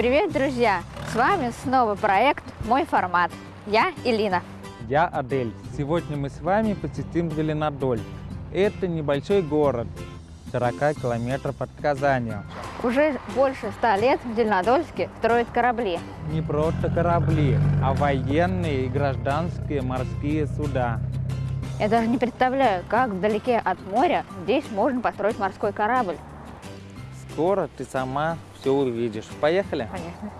Привет, друзья! С вами снова проект «Мой формат». Я Илина. Я Адель. Сегодня мы с вами посетим Зеленодоль. Это небольшой город, 40 километров от Казани. Уже больше ста лет в Зеленодольске строят корабли. Не просто корабли, а военные и гражданские морские суда. Я даже не представляю, как вдалеке от моря здесь можно построить морской корабль. Скоро ты сама все увидишь. Поехали? Понятно.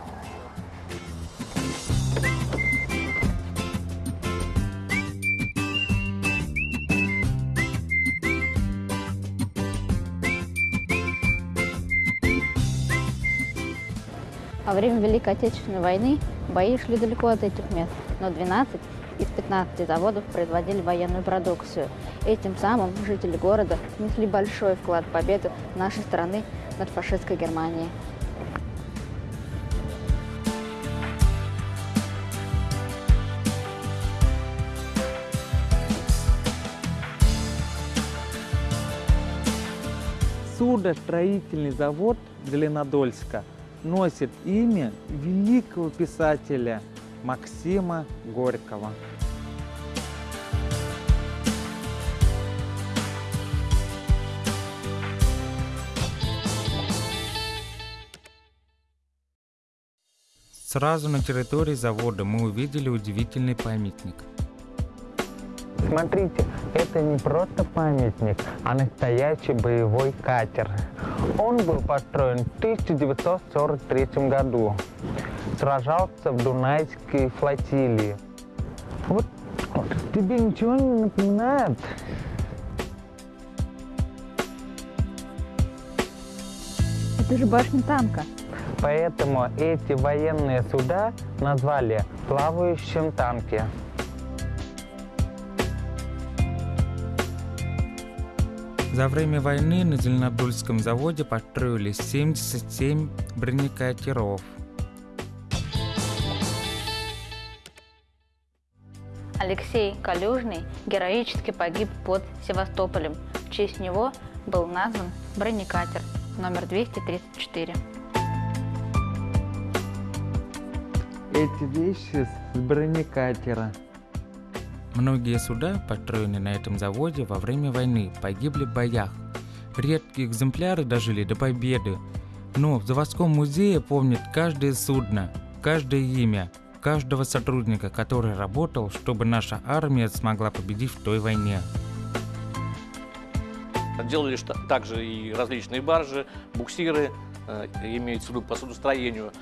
Во время Великой Отечественной войны бои шли далеко от этих мест, но 12 из 15 заводов производили военную продукцию. Этим самым жители города внесли большой вклад в победу нашей страны над фашистской Германией. Судостроительный завод Зеленодольска носит имя великого писателя Максима Горького. Сразу на территории завода мы увидели удивительный памятник. Смотрите, это не просто памятник, а настоящий боевой катер. Он был построен в 1943 году. Сражался в Дунайской флотилии. Вот тебе ничего не напоминает? Это же башня танка. Поэтому эти военные суда назвали плавающим танки. За время войны на Зеленодольском заводе построили 77 бронекатеров. Алексей Калюжный героически погиб под Севастополем. В честь него был назван бронекатер номер 234. Эти вещи с бронекатера. Многие суда, построенные на этом заводе во время войны, погибли в боях. Редкие экземпляры дожили до победы. Но в заводском музее помнят каждое судно, каждое имя, каждого сотрудника, который работал, чтобы наша армия смогла победить в той войне. Делали также и различные баржи, буксиры, э, имеется в виду по судостроению.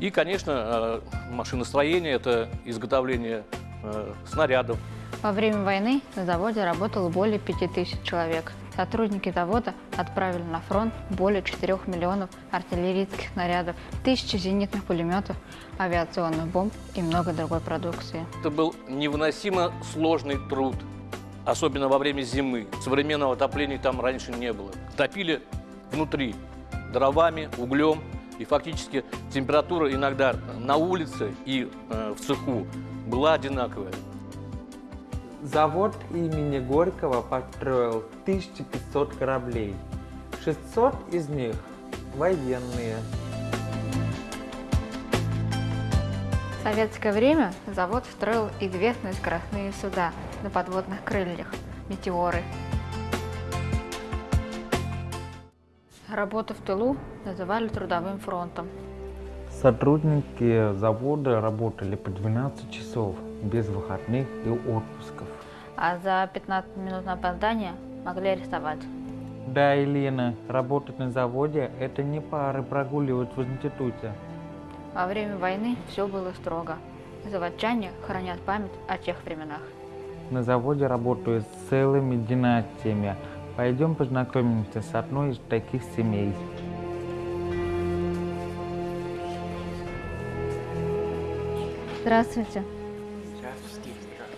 И, конечно, э, машиностроение – это изготовление э, снарядов. Во время войны на заводе работало более 5000 человек. Сотрудники завода отправили на фронт более 4 миллионов артиллерийских снарядов, тысячи зенитных пулеметов, авиационных бомб и много другой продукции. Это был невыносимо сложный труд, особенно во время зимы. Современного отопления там раньше не было. Топили внутри дровами, углем, и фактически температура иногда на улице и э, в цеху была одинаковая. Завод имени Горького построил 1500 кораблей. 600 из них военные. В советское время завод строил известные скоростные суда на подводных крыльях – метеоры. Работу в тылу называли трудовым фронтом. Сотрудники завода работали по 12 часов без выходных и отпусков. а за 15 минут на опоздание могли арестовать. Да, Елена, работать на заводе – это не пары прогуливать в институте. Во время войны все было строго. Заводчане хранят память о тех временах. На заводе работают с целыми династиями. Пойдем познакомимся с одной из таких семей. Здравствуйте.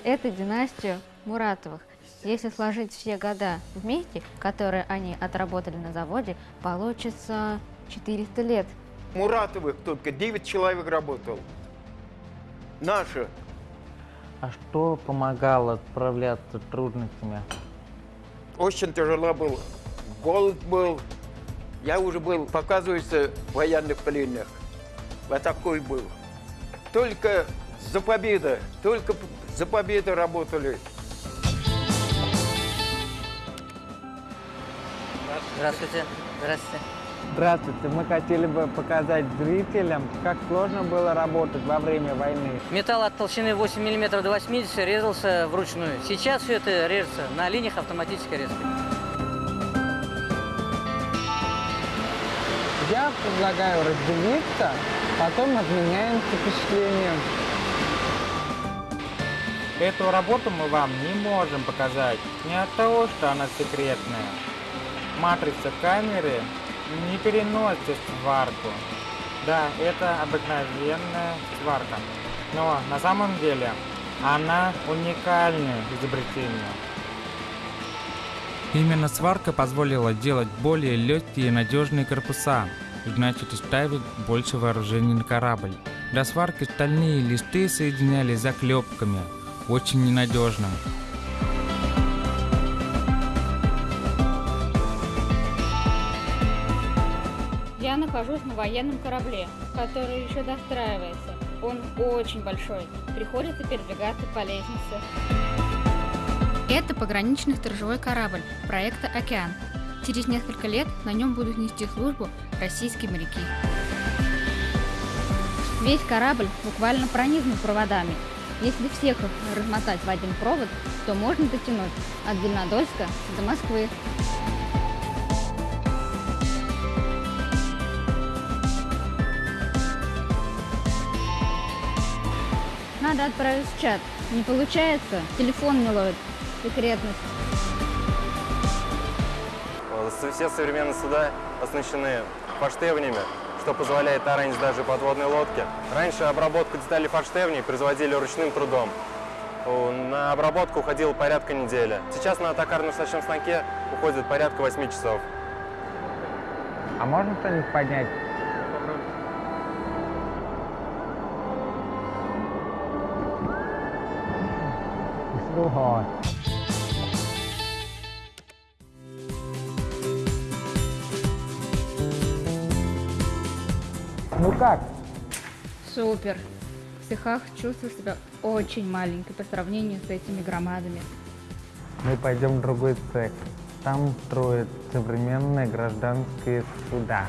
Это династия Муратовых. Если сложить все года вместе, которые они отработали на заводе, получится 400 лет. Муратовых только 9 человек работал. Наши. А что помогало справляться с трудностями? Очень тяжело было. Голод был. Я уже был, показывается, в военных пленных. вот такой был. Только за победу, только за победу работали. Здравствуйте. Здравствуйте. Здравствуйте. Мы хотели бы показать зрителям, как сложно было работать во время войны. Металл от толщины 8 мм до 80 резался вручную. Сейчас все это режется на линиях автоматической резки. Я предлагаю разделиться, потом обменяемся впечатлением. Эту работу мы вам не можем показать, не от того, что она секретная. Матрица камеры не переносит сварку. Да, это обыкновенная сварка, но на самом деле она уникальное изобретение. Именно сварка позволила делать более легкие и надежные корпуса, значит ставить больше вооружений на корабль. Для сварки стальные листы соединялись заклепками, очень ненадежным. Я нахожусь на военном корабле, который еще достраивается. Он очень большой, приходится передвигаться по лестнице. Это пограничный сторожевой корабль проекта «Океан». Через несколько лет на нем будут нести службу российские моряки. Весь корабль буквально пронизан проводами. Если всех размотать в один провод, то можно дотянуть от Зеленодольска до Москвы. Надо отправить в чат. Не получается, телефон не ловит. Секретность. Все современные суда оснащены форштевнями, что позволяет таранить даже подводные лодки. Раньше обработку деталей форштевней производили ручным трудом. На обработку уходило порядка недели. Сейчас на токарном стачном станке уходит порядка 8 часов. А можно что-нибудь поднять? Вот. Ну как? Супер. В цехах чувствую себя очень маленькой по сравнению с этими громадами. Мы пойдем в другой цех. Там строят современные гражданские суда.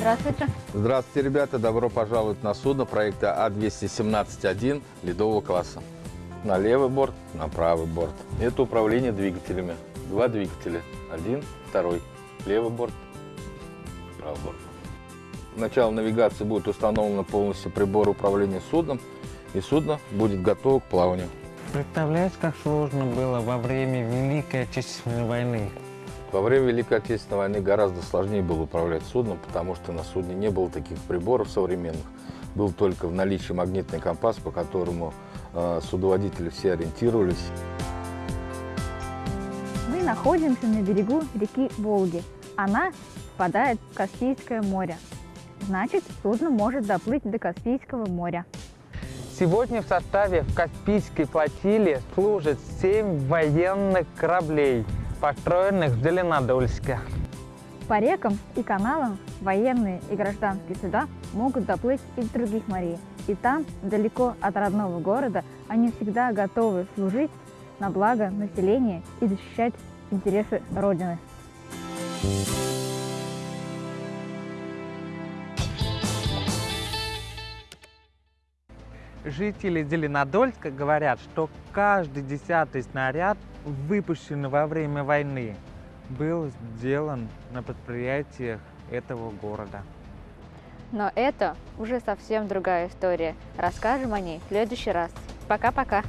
Здравствуйте. Здравствуйте, ребята! Добро пожаловать на судно проекта А-217-1 ледового класса. На левый борт, на правый борт. Это управление двигателями. Два двигателя. Один, второй. Левый борт, правый борт. Начало навигации будет установлено полностью прибор управления судном, и судно будет готово к плаванию. Представляешь, как сложно было во время Великой Отечественной войны? Во время Великой Отечественной войны гораздо сложнее было управлять судном, потому что на судне не было таких приборов современных. Был только в наличии магнитный компас, по которому э, судоводители все ориентировались. Мы находимся на берегу реки Волги. Она впадает в Каспийское море. Значит, судно может доплыть до Каспийского моря. Сегодня в составе Каспийской флотилии служат семь военных кораблей, построенных в Зеленодольске. По рекам и каналам военные и гражданские суда могут доплыть из других морей. И там, далеко от родного города, они всегда готовы служить на благо населения и защищать интересы Родины. Жители Зеленодольска говорят, что каждый десятый снаряд, выпущенный во время войны, был сделан на предприятиях этого города. Но это уже совсем другая история. Расскажем о ней в следующий раз. Пока-пока.